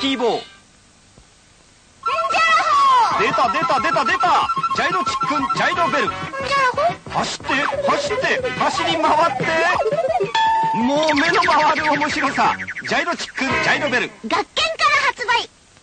キーボー。出た出た出た出た。ジャイロチックンジャイロベル。走って走って走り回って。もう目の回る面白さ。ジャイロチックンジャイロベル。学研